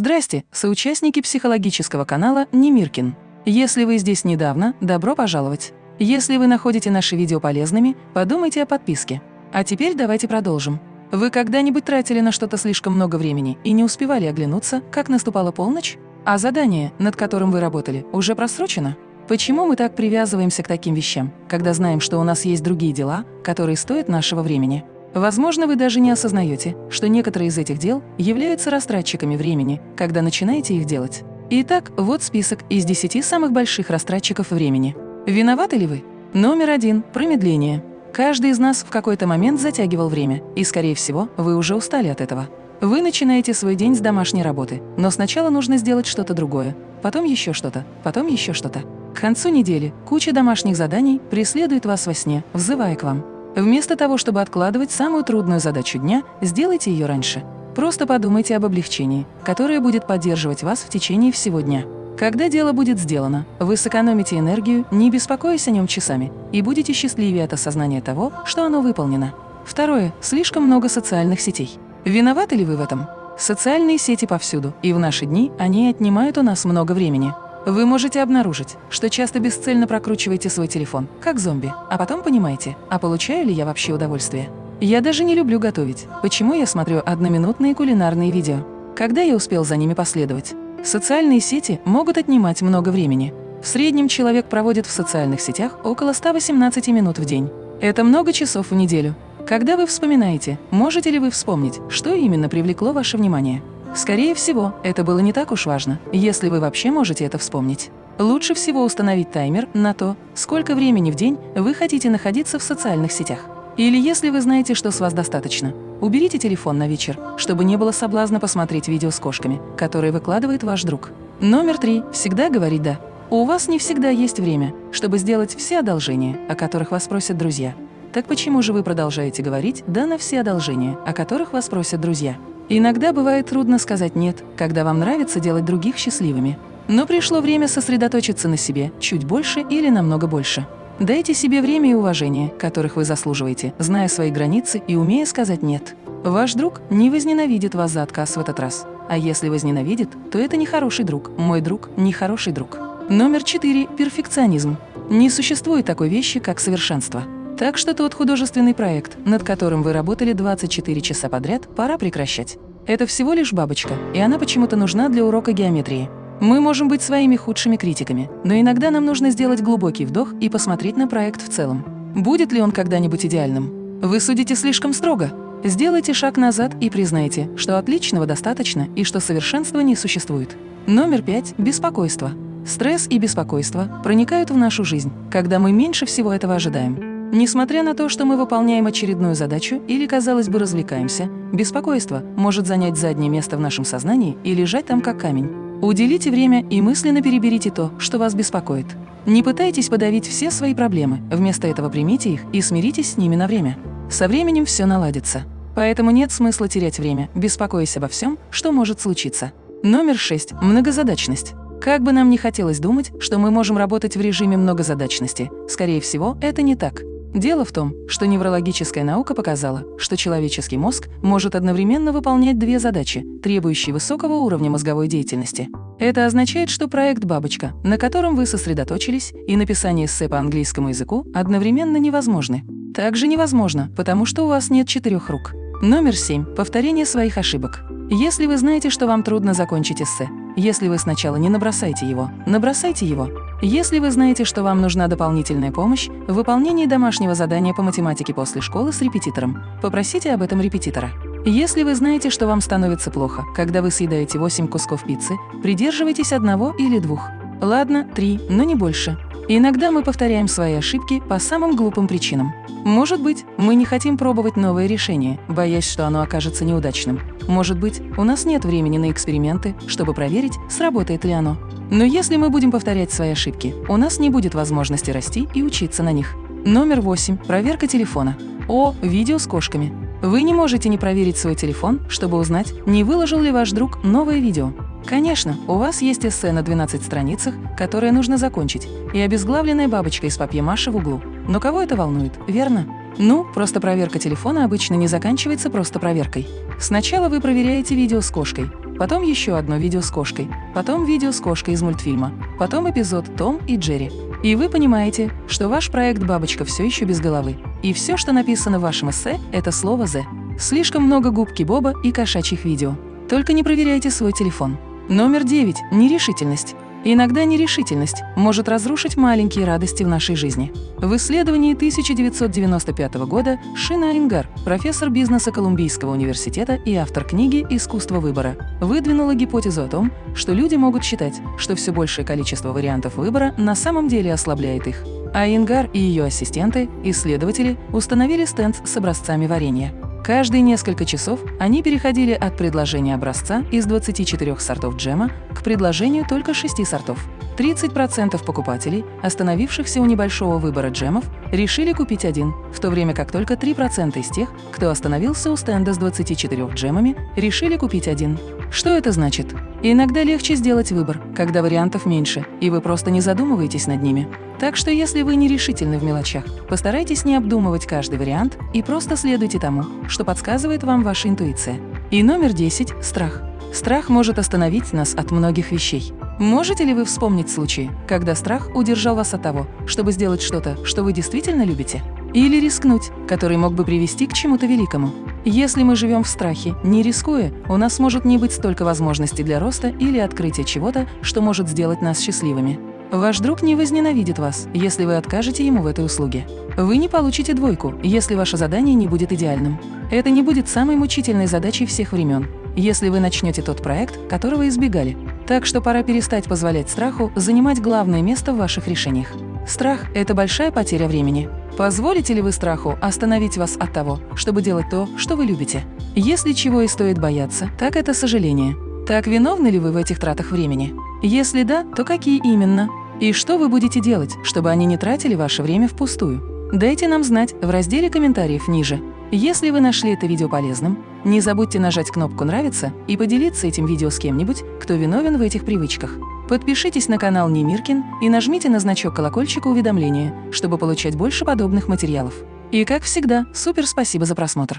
Здрасте, соучастники психологического канала Немиркин. Если вы здесь недавно, добро пожаловать. Если вы находите наши видео полезными, подумайте о подписке. А теперь давайте продолжим. Вы когда-нибудь тратили на что-то слишком много времени и не успевали оглянуться, как наступала полночь? А задание, над которым вы работали, уже просрочено? Почему мы так привязываемся к таким вещам, когда знаем, что у нас есть другие дела, которые стоят нашего времени? Возможно, вы даже не осознаете, что некоторые из этих дел являются растратчиками времени, когда начинаете их делать. Итак, вот список из 10 самых больших растратчиков времени. Виноваты ли вы? Номер один – промедление. Каждый из нас в какой-то момент затягивал время, и, скорее всего, вы уже устали от этого. Вы начинаете свой день с домашней работы, но сначала нужно сделать что-то другое, потом еще что-то, потом еще что-то. К концу недели куча домашних заданий преследует вас во сне, взывая к вам. Вместо того, чтобы откладывать самую трудную задачу дня, сделайте ее раньше. Просто подумайте об облегчении, которое будет поддерживать вас в течение всего дня. Когда дело будет сделано, вы сэкономите энергию, не беспокоясь о нем часами, и будете счастливее от осознания того, что оно выполнено. Второе. Слишком много социальных сетей. Виноваты ли вы в этом? Социальные сети повсюду, и в наши дни они отнимают у нас много времени. Вы можете обнаружить, что часто бесцельно прокручиваете свой телефон, как зомби, а потом понимаете, а получаю ли я вообще удовольствие. Я даже не люблю готовить. Почему я смотрю одноминутные кулинарные видео? Когда я успел за ними последовать? Социальные сети могут отнимать много времени. В среднем человек проводит в социальных сетях около 118 минут в день. Это много часов в неделю. Когда вы вспоминаете, можете ли вы вспомнить, что именно привлекло ваше внимание? Скорее всего, это было не так уж важно, если вы вообще можете это вспомнить. Лучше всего установить таймер на то, сколько времени в день вы хотите находиться в социальных сетях. Или если вы знаете, что с вас достаточно, уберите телефон на вечер, чтобы не было соблазна посмотреть видео с кошками, которые выкладывает ваш друг. Номер три. Всегда говорить «да». У вас не всегда есть время, чтобы сделать все одолжения, о которых вас просят друзья. Так почему же вы продолжаете говорить «да» на все одолжения, о которых вас просят друзья? Иногда бывает трудно сказать «нет», когда вам нравится делать других счастливыми. Но пришло время сосредоточиться на себе чуть больше или намного больше. Дайте себе время и уважение, которых вы заслуживаете, зная свои границы и умея сказать «нет». Ваш друг не возненавидит вас за отказ в этот раз. А если возненавидит, то это не хороший друг. Мой друг – не хороший друг. Номер четыре – перфекционизм. Не существует такой вещи, как совершенство. Так что тот художественный проект, над которым вы работали 24 часа подряд, пора прекращать. Это всего лишь бабочка, и она почему-то нужна для урока геометрии. Мы можем быть своими худшими критиками, но иногда нам нужно сделать глубокий вдох и посмотреть на проект в целом. Будет ли он когда-нибудь идеальным? Вы судите слишком строго? Сделайте шаг назад и признайте, что отличного достаточно и что совершенства не существует. Номер пять – беспокойство. Стресс и беспокойство проникают в нашу жизнь, когда мы меньше всего этого ожидаем. Несмотря на то, что мы выполняем очередную задачу или, казалось бы, развлекаемся, беспокойство может занять заднее место в нашем сознании и лежать там как камень. Уделите время и мысленно переберите то, что вас беспокоит. Не пытайтесь подавить все свои проблемы, вместо этого примите их и смиритесь с ними на время. Со временем все наладится. Поэтому нет смысла терять время, беспокоясь обо всем, что может случиться. Номер 6. Многозадачность. Как бы нам ни хотелось думать, что мы можем работать в режиме многозадачности, скорее всего, это не так. Дело в том, что неврологическая наука показала, что человеческий мозг может одновременно выполнять две задачи, требующие высокого уровня мозговой деятельности. Это означает, что проект «Бабочка», на котором вы сосредоточились, и написание эссе по английскому языку одновременно невозможны. Также невозможно, потому что у вас нет четырех рук. Номер семь. Повторение своих ошибок. Если вы знаете, что вам трудно закончить эссе, если вы сначала не набросайте его, набросайте его. Если вы знаете, что вам нужна дополнительная помощь в выполнении домашнего задания по математике после школы с репетитором, попросите об этом репетитора. Если вы знаете, что вам становится плохо, когда вы съедаете 8 кусков пиццы, придерживайтесь одного или двух. Ладно, три, но не больше. Иногда мы повторяем свои ошибки по самым глупым причинам. Может быть, мы не хотим пробовать новое решение, боясь, что оно окажется неудачным. Может быть, у нас нет времени на эксперименты, чтобы проверить, сработает ли оно. Но если мы будем повторять свои ошибки, у нас не будет возможности расти и учиться на них. Номер восемь. Проверка телефона. О, видео с кошками. Вы не можете не проверить свой телефон, чтобы узнать, не выложил ли ваш друг новое видео. Конечно, у вас есть эссе на 12 страницах, которое нужно закончить, и обезглавленная бабочка из папье-маши в углу. Но кого это волнует, верно? Ну, просто проверка телефона обычно не заканчивается просто проверкой. Сначала вы проверяете видео с кошкой, потом еще одно видео с кошкой, потом видео с кошкой из мультфильма, потом эпизод «Том и Джерри». И вы понимаете, что ваш проект «Бабочка» все еще без головы. И все, что написано в вашем эссе, это слово «the». Слишком много губки Боба и кошачьих видео. Только не проверяйте свой телефон. Номер 9. Нерешительность. Иногда нерешительность может разрушить маленькие радости в нашей жизни. В исследовании 1995 года Шина Ингар, профессор бизнеса Колумбийского университета и автор книги «Искусство выбора», выдвинула гипотезу о том, что люди могут считать, что все большее количество вариантов выбора на самом деле ослабляет их. А Ингар и ее ассистенты, исследователи, установили стенд с образцами варенья. Каждые несколько часов они переходили от предложения образца из 24 сортов джема к предложению только 6 сортов. 30% покупателей, остановившихся у небольшого выбора джемов, решили купить один, в то время как только 3% из тех, кто остановился у стенда с 24 джемами, решили купить один. Что это значит? Иногда легче сделать выбор, когда вариантов меньше, и вы просто не задумываетесь над ними. Так что если вы нерешительны в мелочах, постарайтесь не обдумывать каждый вариант и просто следуйте тому, что подсказывает вам ваша интуиция. И номер 10 – страх. Страх может остановить нас от многих вещей. Можете ли вы вспомнить случаи, когда страх удержал вас от того, чтобы сделать что-то, что вы действительно любите? Или рискнуть, который мог бы привести к чему-то великому? Если мы живем в страхе, не рискуя, у нас может не быть столько возможностей для роста или открытия чего-то, что может сделать нас счастливыми. Ваш друг не возненавидит вас, если вы откажете ему в этой услуге. Вы не получите двойку, если ваше задание не будет идеальным. Это не будет самой мучительной задачей всех времен, если вы начнете тот проект, которого избегали. Так что пора перестать позволять страху занимать главное место в ваших решениях. Страх – это большая потеря времени. Позволите ли вы страху остановить вас от того, чтобы делать то, что вы любите? Если чего и стоит бояться, так это сожаление. Так виновны ли вы в этих тратах времени? Если да, то какие именно? И что вы будете делать, чтобы они не тратили ваше время впустую? Дайте нам знать в разделе комментариев ниже. Если вы нашли это видео полезным, не забудьте нажать кнопку «Нравится» и поделиться этим видео с кем-нибудь, кто виновен в этих привычках. Подпишитесь на канал Немиркин и нажмите на значок колокольчика уведомления, чтобы получать больше подобных материалов. И как всегда, супер спасибо за просмотр!